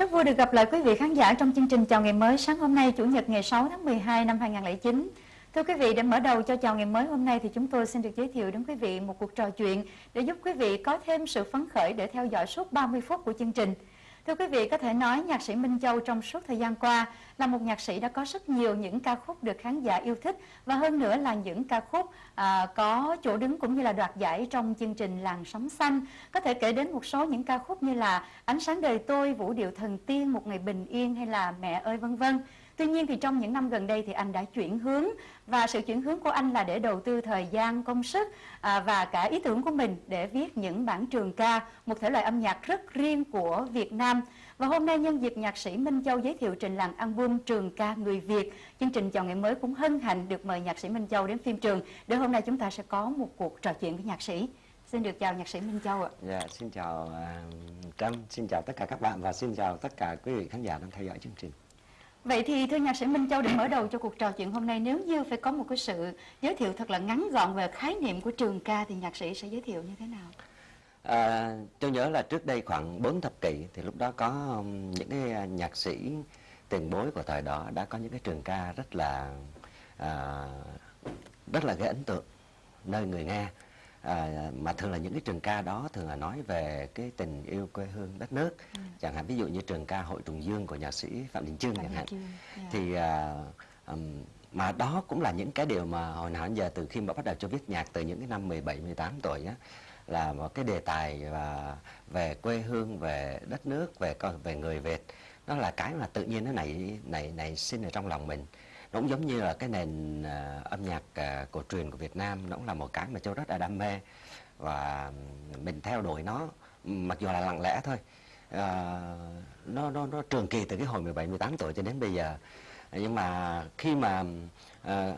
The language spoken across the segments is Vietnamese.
Rất vui được gặp lại quý vị khán giả trong chương trình Chào Ngày Mới sáng hôm nay, Chủ nhật ngày 6 tháng 12 năm 2009. Thưa quý vị, để mở đầu cho Chào Ngày Mới hôm nay thì chúng tôi xin được giới thiệu đến quý vị một cuộc trò chuyện để giúp quý vị có thêm sự phấn khởi để theo dõi suốt 30 phút của chương trình. Thưa quý vị, có thể nói nhạc sĩ Minh Châu trong suốt thời gian qua là một nhạc sĩ đã có rất nhiều những ca khúc được khán giả yêu thích và hơn nữa là những ca khúc à, có chỗ đứng cũng như là đoạt giải trong chương trình Làng Sóng Xanh. Có thể kể đến một số những ca khúc như là Ánh sáng đời tôi, Vũ điệu thần tiên, Một ngày bình yên hay là Mẹ ơi vân vân. Tuy nhiên thì trong những năm gần đây thì anh đã chuyển hướng và sự chuyển hướng của anh là để đầu tư thời gian, công sức à, và cả ý tưởng của mình để viết những bản trường ca, một thể loại âm nhạc rất riêng của Việt Nam. Và hôm nay nhân dịp nhạc sĩ Minh Châu giới thiệu trình làng album Trường ca người Việt, chương trình chào ngày mới cũng hân hạnh được mời nhạc sĩ Minh Châu đến phim trường để hôm nay chúng ta sẽ có một cuộc trò chuyện với nhạc sĩ. Xin được chào nhạc sĩ Minh Châu ạ. Dạ, xin chào à, uh, Trâm, xin chào tất cả các bạn và xin chào tất cả quý vị khán giả đang theo dõi chương trình. Vậy thì thưa nhạc sĩ Minh Châu để mở đầu cho cuộc trò chuyện hôm nay nếu như phải có một cái sự giới thiệu thật là ngắn gọn về khái niệm của trường ca thì nhạc sĩ sẽ giới thiệu như thế nào? À, tôi nhớ là trước đây khoảng 4 thập kỷ thì lúc đó có um, những cái à, nhạc sĩ tiền bối của thời đó đã có những cái trường ca rất là à, rất là gây ấn tượng nơi người nghe à, mà thường là những cái trường ca đó thường là nói về cái tình yêu quê hương đất nước ừ. chẳng hạn ví dụ như trường ca hội trùng dương của nhạc sĩ phạm đình trương chẳng hạn yeah. Dạ. thì à, um, mà đó cũng là những cái điều mà hồi nào đến giờ từ khi mà bắt đầu cho viết nhạc từ những cái năm 17 18 tuổi á là một cái đề tài và về quê hương về đất nước về về người Việt nó là cái mà tự nhiên nó nảy nảy nảy sinh ở trong lòng mình nó cũng giống như là cái nền à, âm nhạc à, cổ truyền của Việt Nam nó cũng là một cái mà châu rất là đam mê và mình theo đuổi nó mặc dù là lặng lẽ thôi. À, nó nó nó trường kỳ từ cái hồi 17 18 tuổi cho đến bây giờ. Nhưng mà khi mà à,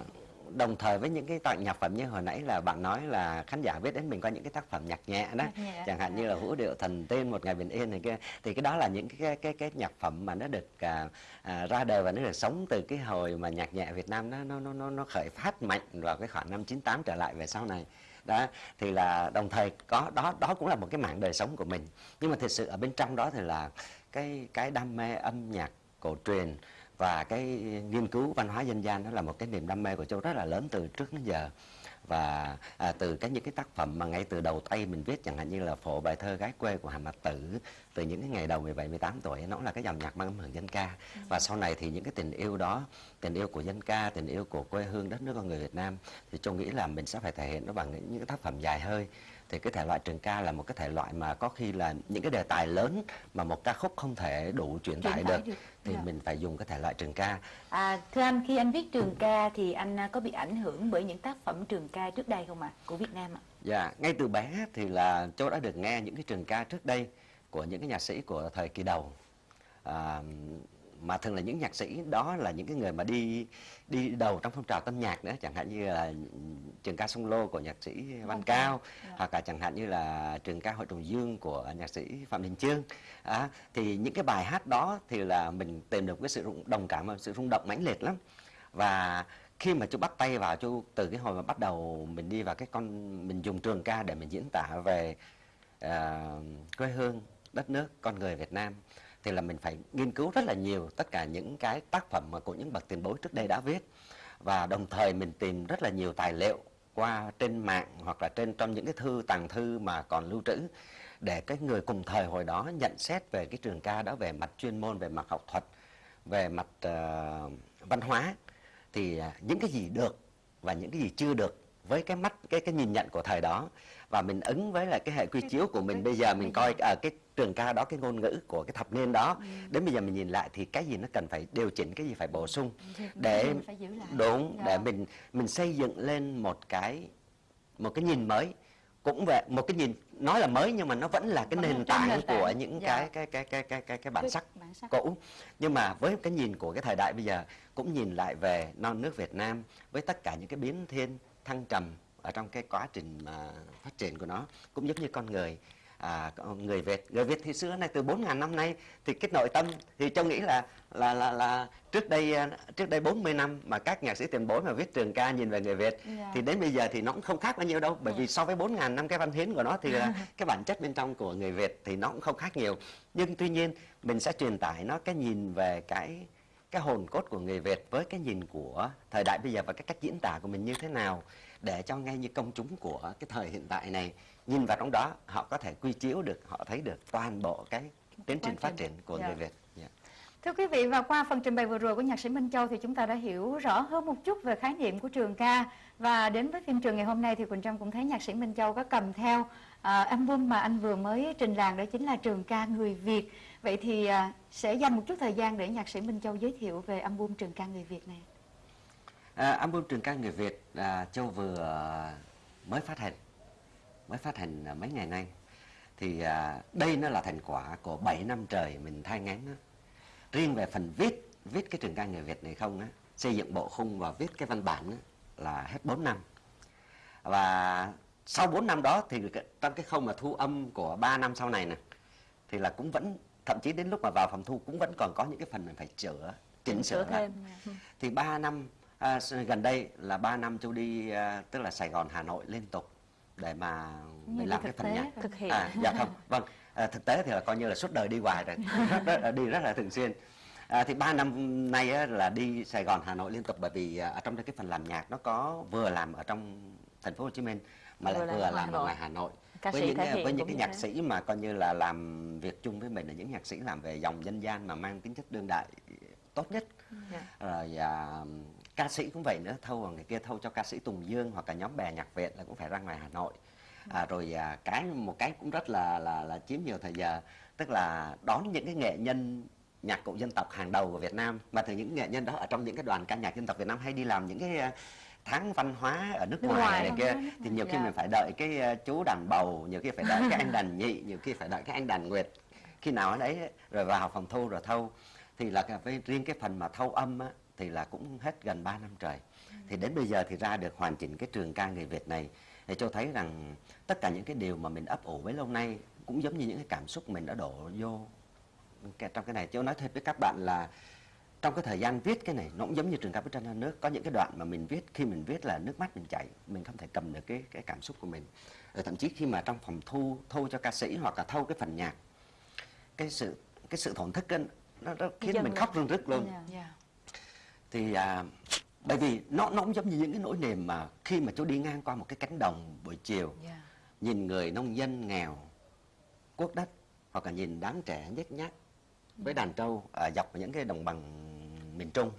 đồng thời với những cái tặng nhạc phẩm như hồi nãy là bạn nói là khán giả biết đến mình có những cái tác phẩm nhạc nhẹ đó. Nhạc nhẹ. chẳng hạn như là vũ điệu thần tên một ngày bình yên này kia. Thì cái đó là những cái cái cái nhạc phẩm mà nó được à, à, ra đời và nó được sống từ cái hồi mà nhạc nhẹ Việt Nam nó nó nó nó khởi phát mạnh vào cái khoảng năm 98 trở lại về sau này. Đó thì là đồng thời có đó đó cũng là một cái mảng đời sống của mình. Nhưng mà thực sự ở bên trong đó thì là cái cái đam mê âm nhạc cổ truyền và cái nghiên cứu văn hóa dân gian đó là một cái niềm đam mê của châu rất là lớn từ trước đến giờ. Và à, từ cái những cái tác phẩm mà ngay từ đầu tay mình viết chẳng hạn như là phổ bài thơ gái quê của Hà Mạc Tử từ những cái ngày đầu 17 18 tuổi nó là cái dòng nhạc mang âm hưởng dân ca. Ừ. và sau này thì những cái tình yêu đó tình yêu của dân ca tình yêu của quê hương đất nước con người Việt Nam thì châu nghĩ là mình sẽ phải thể hiện nó bằng những cái tác phẩm dài hơi. Thì cái thể loại trường ca là một cái thể loại mà có khi là những cái đề tài lớn mà một ca khúc không thể đủ truyền tải được, được thì yeah. Dạ. mình phải dùng cái thể loại trường ca. À, thưa anh khi anh viết trường ca thì anh à, có bị ảnh hưởng bởi những tác phẩm trường ca trước đây không ạ à? của Việt Nam ạ? Dạ, ngay từ bé thì là châu đã được nghe những cái trường ca trước đây của những cái nhạc sĩ của thời kỳ đầu. À, mà thường là những nhạc sĩ đó là những cái người mà đi đi đầu trong phong trào tân nhạc nữa chẳng hạn như là trường ca sông lô của nhạc sĩ văn cao. Dạ. hoặc là chẳng hạn như là trường ca hội trùng dương của nhạc sĩ phạm đình chương à, thì những cái bài hát đó thì là mình tìm được cái sự đồng cảm và sự rung động mãnh liệt lắm và khi mà chú bắt tay vào chú từ cái hồi mà bắt đầu mình đi vào cái con mình dùng trường ca để mình diễn tả về uh, quê hương đất nước con người Việt Nam thì là mình phải nghiên cứu rất là nhiều tất cả những cái tác phẩm mà của những bậc tiền bối trước đây đã viết. Và đồng thời mình tìm rất là nhiều tài liệu qua trên mạng hoặc là trên trong những cái thư tàng thư mà còn lưu trữ để cái người cùng thời hồi đó nhận xét về cái trường ca đó về mặt chuyên môn về mặt học thuật về mặt uh, văn hóa. Thì uh, những cái gì được và những cái gì chưa được với cái mắt cái cái nhìn nhận của thời đó. Và mình ứng với lại cái hệ quy chiếu của mình bây giờ mình coi ở cái trường ca đó cái ngôn ngữ của cái thập niên đó. Ừ. đến bây giờ mình nhìn lại thì cái gì nó cần phải điều chỉnh cái gì phải bổ sung để đúng để mình mình xây dựng lên một cái một cái nhìn mới. Cũng về một cái nhìn nói là mới nhưng mà nó vẫn là cái nền tảng, nền tảng. của những dạ. cái, cái cái cái cái cái cái bản sắc, bản sắc. cũ. Nhưng mà với cái nhìn của cái thời đại bây giờ cũng nhìn lại về non nước Việt Nam với tất cả những cái biến thiên thăng trầm ở trong cái quá trình mà phát triển của nó cũng giống như con người à, người Việt người Việt thì xưa này từ 4.000 năm nay thì cái nội tâm thì châu nghĩ là là là là trước đây à, trước đây 40 năm mà các nhạc sĩ tiền bối mà viết trường ca nhìn về người Việt Dạ. thì đến bây giờ thì nó cũng không khác bao nhiêu đâu bởi Dạ. vì so với 4.000 năm cái văn hiến của nó thì là cái bản chất bên trong của người Việt thì nó cũng không khác nhiều nhưng tuy nhiên mình sẽ truyền tải nó cái nhìn về cái cái hồn cốt của người Việt với cái nhìn của thời đại bây giờ và cái cách diễn tả của mình như thế nào để cho ngay như công chúng của cái thời hiện tại này nhìn vào trong đó họ có thể quy chiếu được họ thấy được toàn bộ cái tiến trình phát triển của Dạ. người Việt Dạ. Thưa quý vị và qua phần trình bày vừa rồi của nhạc sĩ Minh Châu thì chúng ta đã hiểu rõ hơn một chút về khái niệm của trường ca và đến với phim trường ngày hôm nay thì Quỳnh Trâm cũng thấy nhạc sĩ Minh Châu có cầm theo à, album mà anh vừa mới trình làng đó chính là trường ca người Việt. Vậy thì à, sẽ dành một chút thời gian để nhạc sĩ Minh Châu giới thiệu về album trường ca người Việt này. À, album trường ca người Việt à, Châu vừa mới phát hành mới phát hành à, mấy ngày nay. Thì à, đây nó là thành quả của 7 năm trời mình thai ngán đó. riêng về phần viết viết cái trường ca người Việt này không á xây dựng bộ khung và viết cái văn bản á, là hết 4 năm. Và sau 4 năm đó thì trong cái khâu mà thu âm của 3 năm sau này nè thì là cũng vẫn thậm chí đến lúc mà vào phòng thu cũng vẫn còn có những cái phần mình phải chữa chỉnh sửa lại. thì 3 năm à, gần đây là 3 năm châu đi à, tức là Sài Gòn Hà Nội liên tục để mà mình là làm cái phần nhạc. thực hiện. À, dạ không vâng. À, thực tế thì là coi như là suốt đời đi hoài rồi. Rất, rất, đi rất là thường xuyên. À, thì ba năm nay á, là đi Sài Gòn Hà Nội liên tục bởi vì à, ở trong cái phần làm nhạc nó có vừa làm ở trong thành phố Hồ Chí Minh mà lại Vừa làm vừa ở làm ngoài Hà Nội. Ca với những cái- với những cái nhạc thế. sĩ mà coi như là làm việc chung với mình là những nhạc sĩ làm về dòng dân gian mà mang tính chất đương đại tốt nhất. Dạ. rồi à, ca sĩ cũng vậy nữa thâu vào người kia thâu cho ca sĩ Tùng Dương hoặc là nhóm bè nhạc Việt là cũng phải ra ngoài Hà Nội. À, rồi à, cái một cái cũng rất là là là chiếm nhiều thời giờ tức là đón những cái nghệ nhân nhạc cụ dân tộc hàng đầu của Việt Nam. Mà từ những nghệ nhân đó ở trong những cái đoàn ca nhạc dân tộc Việt Nam hay đi làm những cái à, tháng văn hóa ở nước, Nước ngoài, ngoài, này kia thì nhiều khi Dạ. mình phải đợi cái à, chú đàn bầu nhiều khi phải đợi cái anh đàn nhị nhiều khi phải đợi cái anh đàn nguyệt. Khi nào ở đấy rồi vào phòng thu rồi thâu. Thì là cái- riêng cái phần mà thâu âm á, thì là cũng hết gần 3 năm trời. Thì đến bây giờ thì ra được hoàn chỉnh cái trường ca người Việt này thì cho thấy rằng tất cả những cái điều mà mình ấp ủ bấy lâu nay cũng giống như những cái cảm xúc mình đã đổ vô trong cái này. Châu nói thật với các bạn là trong cái thời gian viết cái này nó cũng giống như trường ca bức tranh nước có những cái đoạn mà mình viết khi mình viết là nước mắt mình chảy mình không thể cầm được cái cái cảm xúc của mình. Rồi thậm chí khi mà trong phòng thu thu cho ca sĩ hoặc là thâu cái phần nhạc cái sự cái sự thổn thức á, nó, nó khiến mình khóc rưng rức luôn. Dạ. Dạ. Thì à, bởi vì nó nó cũng giống như những cái nỗi niềm mà khi mà chú đi ngang qua một cái cánh đồng buổi chiều Dạ. nhìn người nông dân nghèo cuốc đất hoặc là nhìn đám trẻ nhếch nhác với đàn trâu ở dọc những cái đồng bằng miền Trung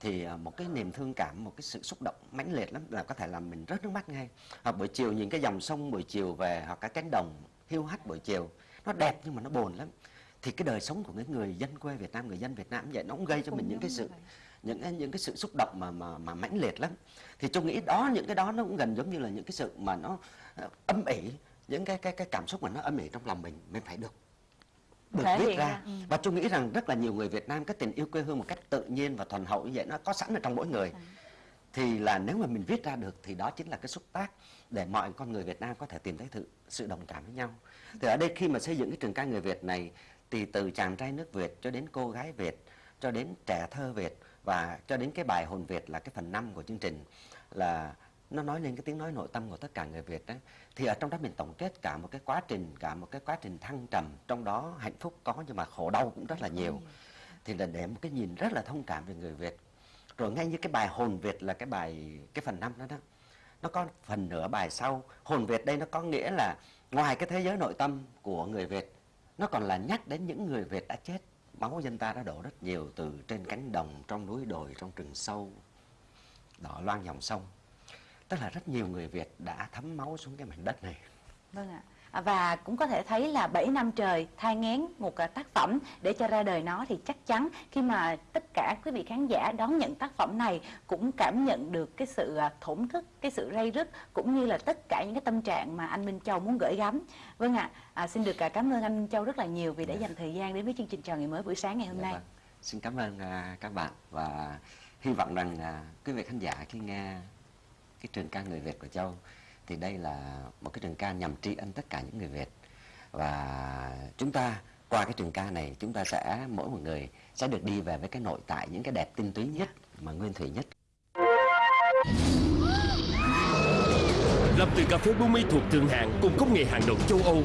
thì à, một cái niềm thương cảm một cái sự xúc động mãnh liệt lắm là có thể làm mình rớt nước mắt ngay hoặc buổi chiều nhìn cái dòng sông buổi chiều về hoặc cái cánh đồng hiu hắt buổi chiều nó đẹp nhưng mà nó buồn lắm thì cái đời sống của những người dân quê Việt Nam người dân Việt Nam vậy nó cũng gây cho Cũng mình những cái sự vậy. Những cái những cái sự xúc động mà mà mà mãnh liệt lắm. Thì tôi nghĩ đó những cái đó nó cũng gần giống như là những cái sự mà nó ờ, âm ỉ những cái cái cái cảm xúc mà nó âm ỉ trong lòng mình mình phải được được Thể viết ra. ừ. và tôi nghĩ rằng rất là nhiều người Việt Nam cái tình yêu quê hương một cách tự nhiên và thuần hậu như vậy nó có sẵn ở trong mỗi người. Thì là nếu mà mình viết ra được thì đó chính là cái xúc tác để mọi con người Việt Nam có thể tìm thấy sự, sự đồng cảm với nhau. Thì ở đây khi mà xây dựng cái trường ca người Việt này thì từ chàng trai nước Việt cho đến cô gái Việt cho đến trẻ thơ Việt và cho đến cái bài hồn Việt là cái phần năm của chương trình là nó nói lên cái tiếng nói nội tâm của tất cả người Việt đấy. Thì ở trong đó mình tổng kết cả một cái quá trình cả một cái quá trình thăng trầm trong đó hạnh phúc có nhưng mà khổ đau cũng rất là nhiều. Thì là để một cái nhìn rất là thông cảm về người Việt. Rồi ngay như cái bài hồn Việt là cái bài cái phần năm đó đó nó có phần nửa bài sau. Hồn Việt đây nó có nghĩa là ngoài cái thế giới nội tâm của người Việt nó còn là nhắc đến những người Việt đã chết máu dân ta đã đổ rất nhiều từ trên cánh đồng, trong núi đồi, trong rừng sâu. Đỏ loang dòng sông. Tức là rất nhiều người Việt đã thấm máu xuống cái mảnh đất này. Vâng ạ. Và cũng có thể thấy là 7 năm trời thai ngén một à, tác phẩm để cho ra đời nó thì chắc chắn khi mà tất cả quý vị khán giả đón nhận tác phẩm này cũng cảm nhận được cái sự à, thổn thức, cái sự ray rứt cũng như là tất cả những cái tâm trạng mà anh Minh Châu muốn gửi gắm. Vâng ạ, à, xin được à, cảm ơn anh Minh Châu rất là nhiều vì đã dành thời gian đến với chương trình chào ngày mới buổi sáng ngày hôm Dạ nay. vâng. Xin cảm ơn các bạn và hy vọng rằng à, quý vị khán giả khi nghe cái trường ca người Việt của Châu thì đây là một cái trường ca nhằm tri ân tất cả những người Việt. Và chúng ta, qua cái trường ca này, chúng ta sẽ, mỗi một người sẽ được đi về với cái nội tại, những cái đẹp tinh túy nhất mà nguyên thủy nhất. Lập từ cà phê Bumi thuộc thượng hạng cùng công nghệ hàng đầu châu Âu.